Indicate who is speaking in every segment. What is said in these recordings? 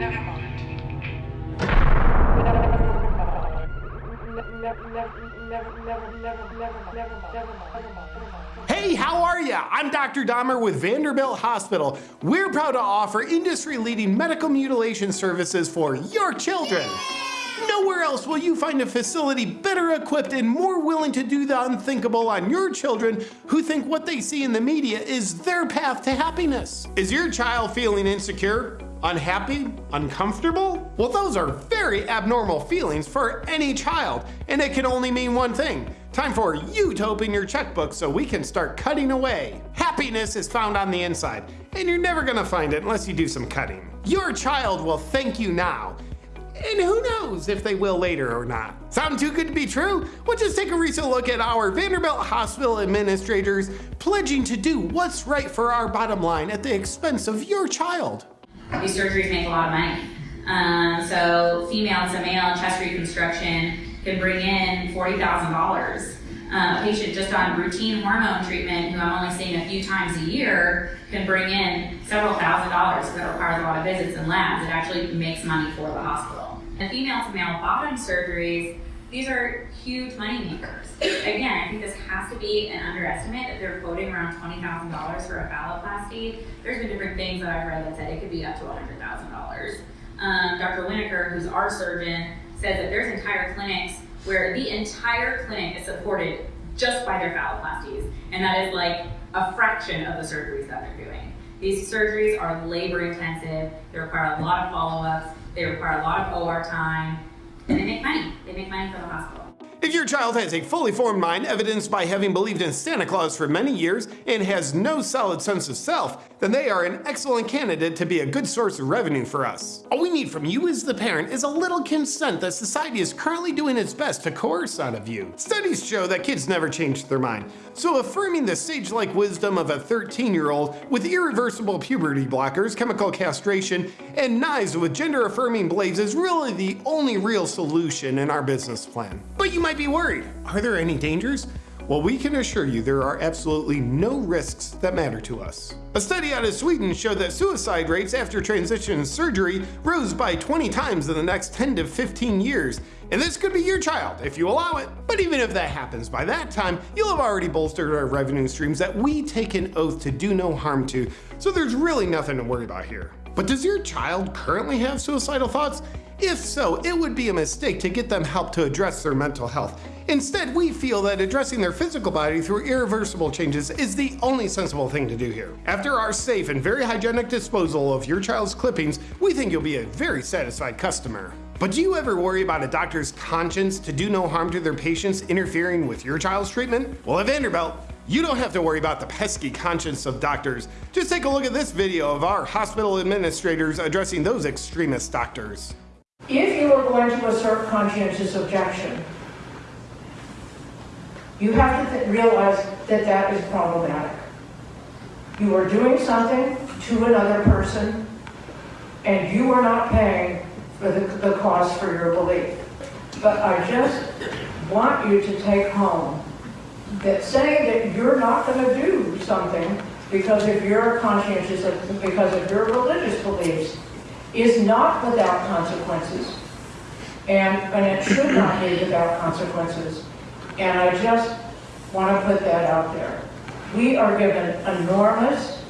Speaker 1: Never mind.
Speaker 2: Hey, how are ya? I'm Dr. Dahmer with Vanderbilt Hospital. We're proud to offer industry-leading medical mutilation services for your children. Nowhere else will you find a facility better equipped and more willing to do the unthinkable on your children who think what they see in the media is their path to happiness. Is your child feeling insecure? Unhappy? Uncomfortable? Well, those are very abnormal feelings for any child, and it can only mean one thing. Time for you to open your checkbook so we can start cutting away. Happiness is found on the inside, and you're never gonna find it unless you do some cutting. Your child will thank you now. And who knows if they will later or not. Sound too good to be true? Well, just take a recent look at our Vanderbilt Hospital administrators pledging to do what's right for our bottom line at the expense of your child.
Speaker 3: These surgeries make a lot of money. Um, so female to male chest reconstruction can bring in $40,000. Um, a patient just on routine hormone treatment, who I'm only seeing a few times a year, can bring in several thousand dollars. That requires a lot of visits and labs. It actually makes money for the hospital. And female to male bottom surgeries, these are huge money makers. Again, I think this has to be an underestimate that they're quoting around $20,000 for a phalloplasty. There's been different things that I've read that said it could be up to $100,000. Um, Dr. Winokur, who's our surgeon, says that there's entire clinics where the entire clinic is supported just by their phalloplasties. And that is like a fraction of the surgeries that they're doing. These surgeries are labor intensive, they require a lot of follow-ups, they require a lot of OR time, and they make money. They make money for the hospital.
Speaker 2: If your child has a fully formed mind evidenced by having believed in Santa Claus for many years and has no solid sense of self, then they are an excellent candidate to be a good source of revenue for us. All we need from you as the parent is a little consent that society is currently doing its best to coerce out of you. Studies show that kids never change their mind, so affirming the sage-like wisdom of a 13-year-old with irreversible puberty blockers, chemical castration, and knives with gender-affirming blades is really the only real solution in our business plan. But you might be worried. Are there any dangers? Well, we can assure you there are absolutely no risks that matter to us. A study out of Sweden showed that suicide rates after transition surgery rose by 20 times in the next 10 to 15 years, and this could be your child if you allow it. But even if that happens by that time, you'll have already bolstered our revenue streams that we take an oath to do no harm to, so there's really nothing to worry about here. But does your child currently have suicidal thoughts? If so, it would be a mistake to get them help to address their mental health. Instead, we feel that addressing their physical body through irreversible changes is the only sensible thing to do here. After our safe and very hygienic disposal of your child's clippings, we think you'll be a very satisfied customer. But do you ever worry about a doctor's conscience to do no harm to their patients interfering with your child's treatment? Well, at Vanderbilt, you don't have to worry about the pesky conscience of doctors. Just take a look at this video of our hospital administrators addressing those extremist doctors.
Speaker 4: If you are going to assert conscientious objection, you have to th- realize that that is problematic. You are doing something to another person, and you are not paying for the, the cost for your belief. But I just want you to take home that saying that you're not going to do something because of your conscientious, because of your religious beliefs, is not without consequences. And, and it should not be without consequences. And I just want to put that out there. We are given enormous,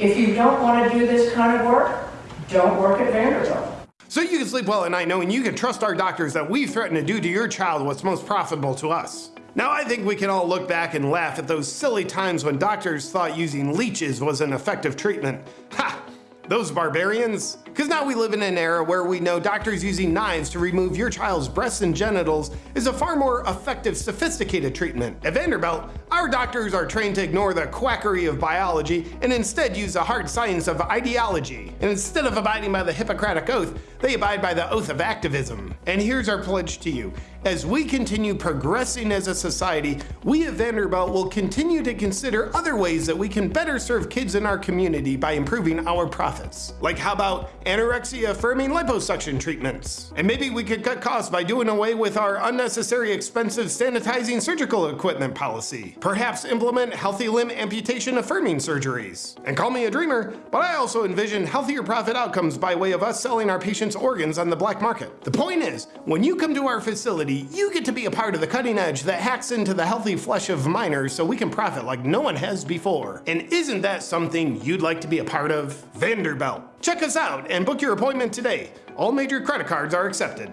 Speaker 4: if you don't want to do this kind of work, don't work at Vanderbilt.
Speaker 2: So you can sleep well at night knowing you can trust our doctors that we threaten to do to your child what's most profitable to us. Now I think we can all look back and laugh at those silly times when doctors thought using leeches was an effective treatment. Ha! Those barbarians? Because now we live in an era where we know doctors using knives to remove your child's breasts and genitals is a far more effective, sophisticated treatment. At Vanderbilt, our doctors are trained to ignore the quackery of biology and instead use the hard science of ideology. And instead of abiding by the Hippocratic Oath, they abide by the oath of activism. And here's our pledge to you. As we continue progressing as a society, we at Vanderbilt will continue to consider other ways that we can better serve kids in our community by improving our profits. Like how about anorexia affirming liposuction treatments? And maybe we could cut costs by doing away with our unnecessary expensive sanitizing surgical equipment policy. Perhaps implement healthy limb amputation affirming surgeries. And call me a dreamer, but I also envision healthier profit outcomes by way of us selling our patients' organs on the black market. The point is, when you come to our facility, you get to be a part of the cutting edge that hacks into the healthy flesh of minors so we can profit like no one has before. And isn't that something you'd like to be a part of? Vanderbilt. Check us out and book your appointment today. All major credit cards are accepted.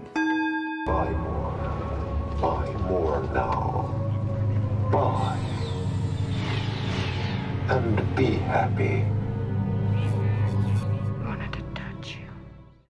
Speaker 1: Buy more. Buy more now. Buy. And be happy.